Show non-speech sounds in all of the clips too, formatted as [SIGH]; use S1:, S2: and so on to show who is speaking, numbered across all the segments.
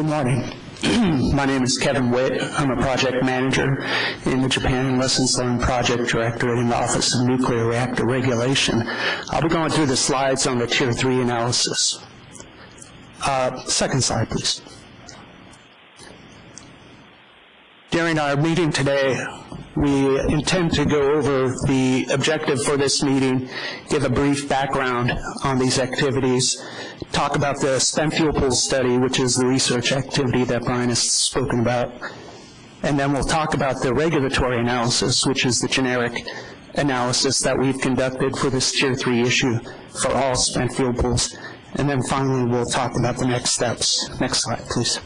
S1: Good morning. [CLEARS THROAT] My name is Kevin Witt. I'm a project manager in the Japan Lessons Learned Project Directorate in the Office of Nuclear Reactor Regulation. I'll be going through the slides on the Tier 3 analysis. Uh, second slide, please. During our meeting today, we intend to go over the objective for this meeting, give a brief background on these activities, talk about the spent fuel pool study, which is the research activity that Brian has spoken about, and then we'll talk about the regulatory analysis, which is the generic analysis that we've conducted for this Tier 3 issue for all spent fuel pools. And then finally, we'll talk about the next steps. Next slide, please.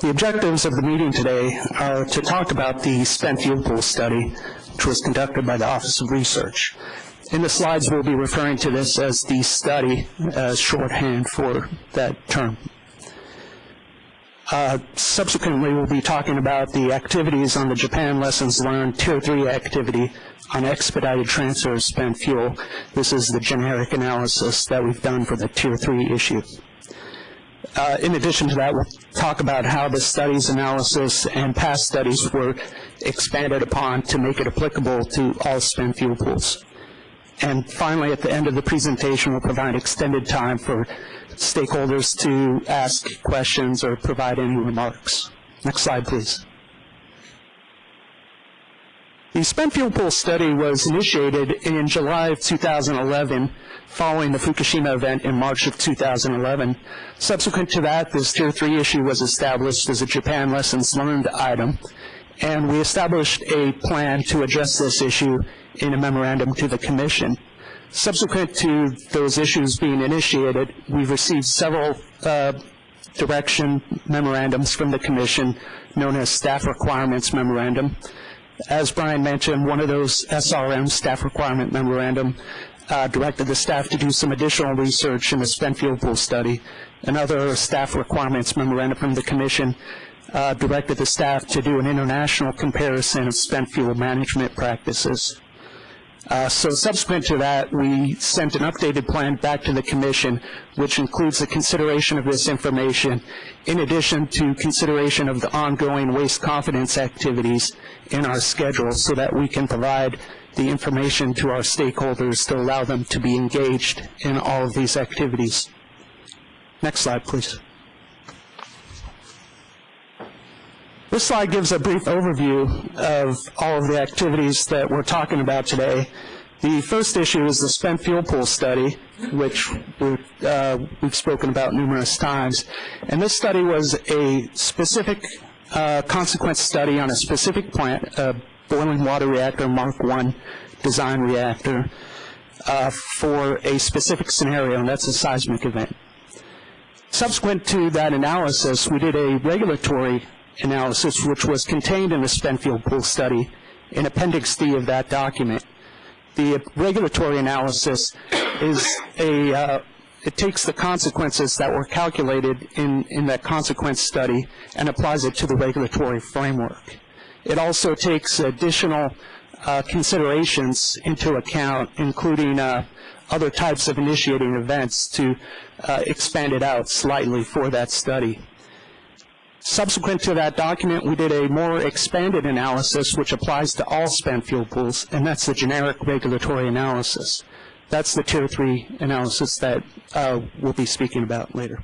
S1: The objectives of the meeting today are to talk about the spent fuel pool study, which was conducted by the Office of Research. In the slides, we'll be referring to this as the study as shorthand for that term. Uh, subsequently, we'll be talking about the activities on the Japan Lessons Learned Tier 3 activity on expedited transfer of spent fuel. This is the generic analysis that we've done for the Tier 3 issue. Uh, in addition to that, we'll talk about how the studies analysis and past studies were expanded upon to make it applicable to all spent fuel pools. And finally, at the end of the presentation, we'll provide extended time for stakeholders to ask questions or provide any remarks. Next slide, please. The spent fuel pool study was initiated in July of 2011 following the Fukushima event in March of 2011. Subsequent to that, this Tier 3 issue was established as a Japan Lessons Learned item, and we established a plan to address this issue in a memorandum to the Commission. Subsequent to those issues being initiated, we've received several uh, direction memorandums from the Commission known as Staff Requirements Memorandum. As Brian mentioned, one of those SRM Staff Requirement Memorandum uh, directed the staff to do some additional research in the spent fuel pool study. Another staff requirements memorandum from the Commission uh, directed the staff to do an international comparison of spent fuel management practices. Uh, so subsequent to that, we sent an updated plan back to the commission, which includes the consideration of this information, in addition to consideration of the ongoing waste confidence activities in our schedule so that we can provide the information to our stakeholders to allow them to be engaged in all of these activities. Next slide, please. This slide gives a brief overview of all of the activities that we're talking about today. The first issue is the spent fuel pool study, which uh, we've spoken about numerous times. And this study was a specific uh, consequence study on a specific plant, a boiling water reactor Mark I design reactor, uh, for a specific scenario, and that's a seismic event. Subsequent to that analysis, we did a regulatory analysis, which was contained in the spent fuel pool study in Appendix D of that document. The regulatory analysis is a, uh, it takes the consequences that were calculated in, in that consequence study and applies it to the regulatory framework. It also takes additional uh, considerations into account, including uh, other types of initiating events to uh, expand it out slightly for that study. Subsequent to that document, we did a more expanded analysis which applies to all spent fuel pools, and that's the generic regulatory analysis. That's the Tier 3 analysis that uh, we'll be speaking about later.